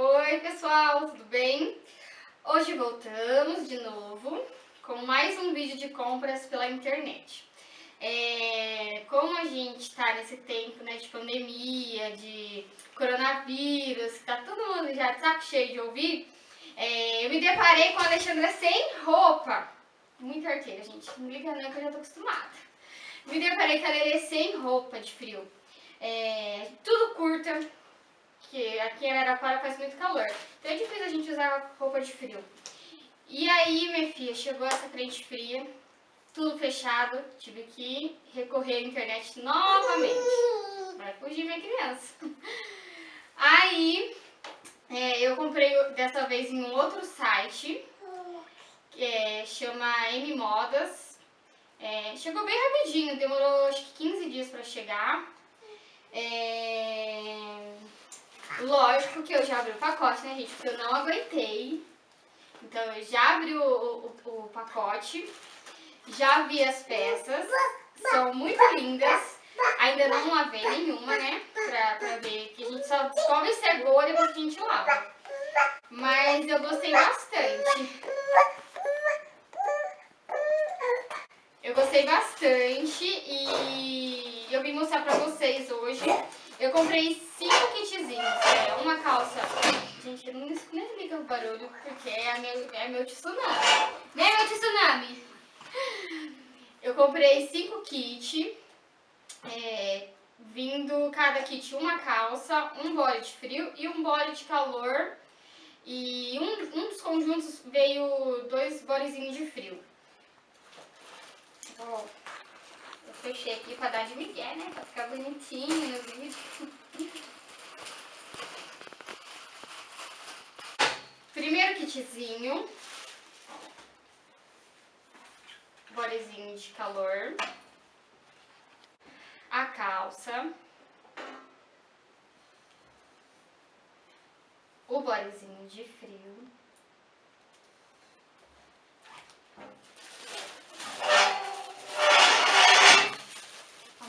Oi pessoal, tudo bem? Hoje voltamos de novo com mais um vídeo de compras pela internet. É, como a gente está nesse tempo né, de pandemia, de coronavírus, tá todo mundo já de saco cheio de ouvir, é, eu me deparei com a Alexandra sem roupa. Muito arteira, gente. Não liga não que eu já tô acostumada. Me deparei com a sem roupa de frio. É, tudo curta, que aqui em Araraquara faz muito calor. Então é difícil a gente usar roupa de frio. E aí, minha filha, chegou essa frente fria, tudo fechado, tive que recorrer à internet novamente. Vai fugir minha criança. Aí, é, eu comprei dessa vez em um outro site, que é, chama M Modas. É, chegou bem rapidinho, demorou acho que 15 dias pra chegar. É, lógico que eu já abri o pacote, né, gente? Porque eu não aguentei. Então eu já abri o, o, o pacote, já vi as peças, são muito lindas. Ainda não lavei nenhuma, né? Pra, pra ver que a gente só descobre se é boa depois que a gente lava. Mas eu gostei bastante. Eu gostei bastante e eu vim mostrar pra vocês hoje. Eu comprei cinco kitzinhos, é, uma calça... Gente, não, liga o barulho, porque é meu, é meu tsunami. Né, meu tsunami? Eu comprei cinco kits, é, vindo cada kit uma calça, um body de frio e um body de calor. E um, um dos conjuntos veio dois bodyzinhos de frio. Ó, eu fechei aqui pra dar de migué, né? Pra ficar bonitinho no vídeo. kitzinho. Bodezinho de calor. A calça. O bodezinho de frio.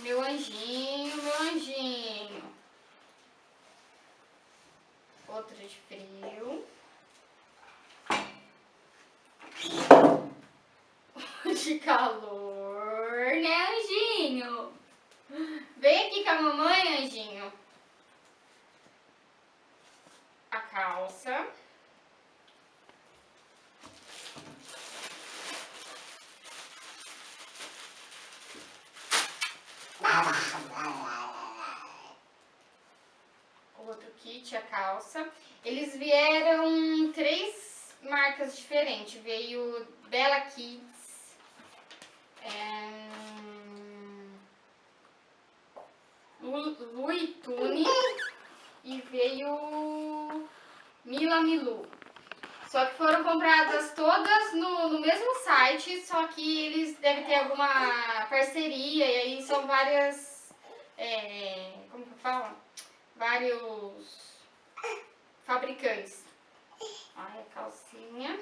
meu anjinho, meu anjinho. Outro de frio. De calor, né, anjinho? Vem aqui com a mamãe, anjinho. A calça. outro kit, a calça. Eles vieram três marcas diferentes. Veio Bella Kids, Louis Tune e veio Mila Milu. Só que foram compradas todas no, no mesmo site, só que eles devem ter alguma parceria e aí são várias... É, como que fala? vários fabricantes. Olha a calcinha.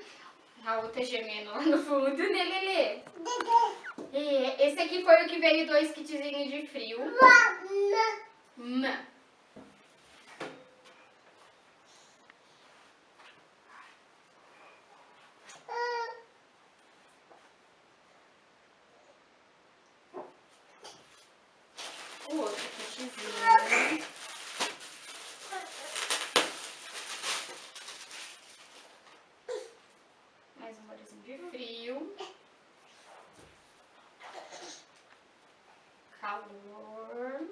A outra gemendo lá no fundo, né, Lelê? E esse aqui foi o que veio dois kitzinhos de frio. Mama. O outro kitzinho. de frio, calor,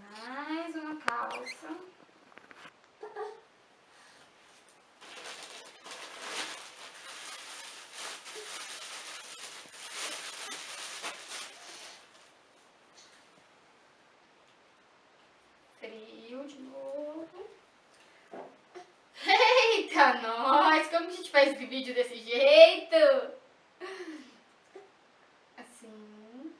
mais uma calça. Frio de novo. faz vídeo desse jeito. Assim.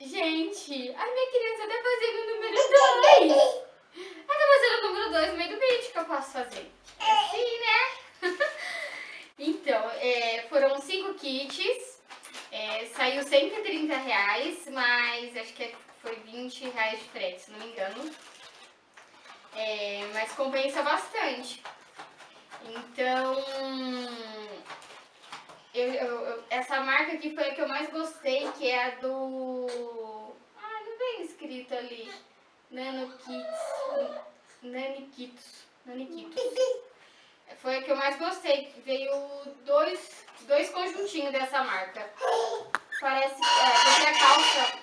Gente, a minha criança tá fazendo o número 2. Ela tá fazendo o número 2 no meio do vídeo que eu posso fazer. É assim, né? então, é, foram 5 kits reais, mas acho que foi 20 reais de frete, se não me engano. É, mas compensa bastante. Então, eu, eu, essa marca aqui foi a que eu mais gostei, que é a do... Ah, não vem escrito ali. Nano Kits. Naniquitos. Naniquitos. Foi a que eu mais gostei. Veio dois, dois conjuntinhos dessa marca. Parece... É, porque a calça...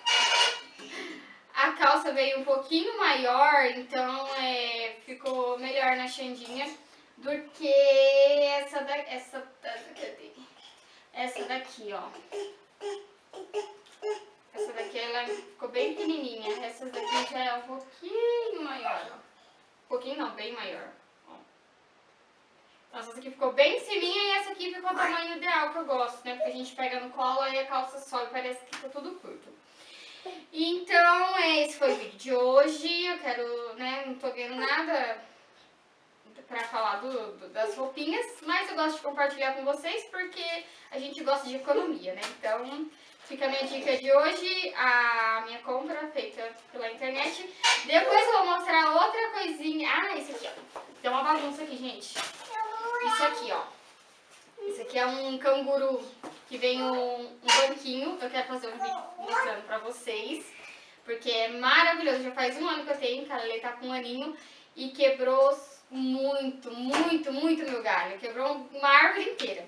A calça veio um pouquinho maior, então é, ficou melhor na Xandinha do que essa, da, essa, essa daqui, ó. Essa daqui ela ficou bem pequenininha, essa daqui já é um pouquinho maior, ó. Um pouquinho não, bem maior. Aqui ficou bem em e essa aqui ficou o tamanho ideal que eu gosto, né? Porque a gente pega no colo e a calça sobe, parece que ficou tudo curto. Então, esse foi o vídeo de hoje. Eu quero, né, não tô vendo nada pra falar do, do, das roupinhas, mas eu gosto de compartilhar com vocês porque a gente gosta de economia, né? Então, fica a minha dica de hoje, a minha compra feita pela internet. Depois eu vou mostrar outra coisinha. Ah, esse aqui, ó. Tem uma bagunça aqui, gente. Isso aqui, ó. Esse aqui é um canguru que vem um, um banquinho. Eu quero fazer um vídeo mostrando pra vocês. Porque é maravilhoso. Já faz um ano que eu tenho, cara. Ele tá com um aninho. E quebrou muito, muito, muito meu galho. Quebrou uma árvore inteira.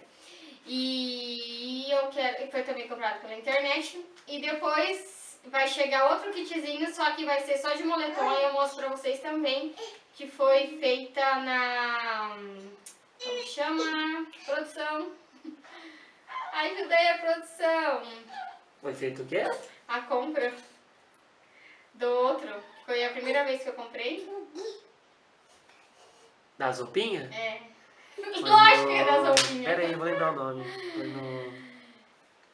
E eu quero. Foi também comprado pela internet. E depois vai chegar outro kitzinho, só que vai ser só de moletom. E eu mostro pra vocês também. Que foi feita na chama? Produção. Ajudei a produção. Foi feito o quê? A compra do outro. Foi a primeira vez que eu comprei. Das roupinhas? É. Foi Lógico no- que é das roupinhas. Pera aí, eu vou lembrar o nome. Foi no...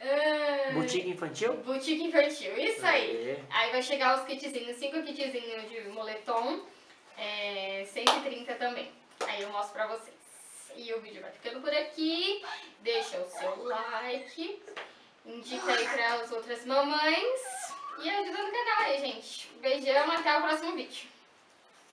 Ah, Boutique Infantil? Boutique infantil, isso aí. Aê. Aí vai chegar os kitzinhos, cinco kitzinhos de moletom, é, 130 também. Aí eu mostro pra vocês. E o vídeo vai ficando por aqui. Deixa o seu like, indica aí para as outras mamães e ajuda no canal aí, gente. Beijão, até o próximo vídeo.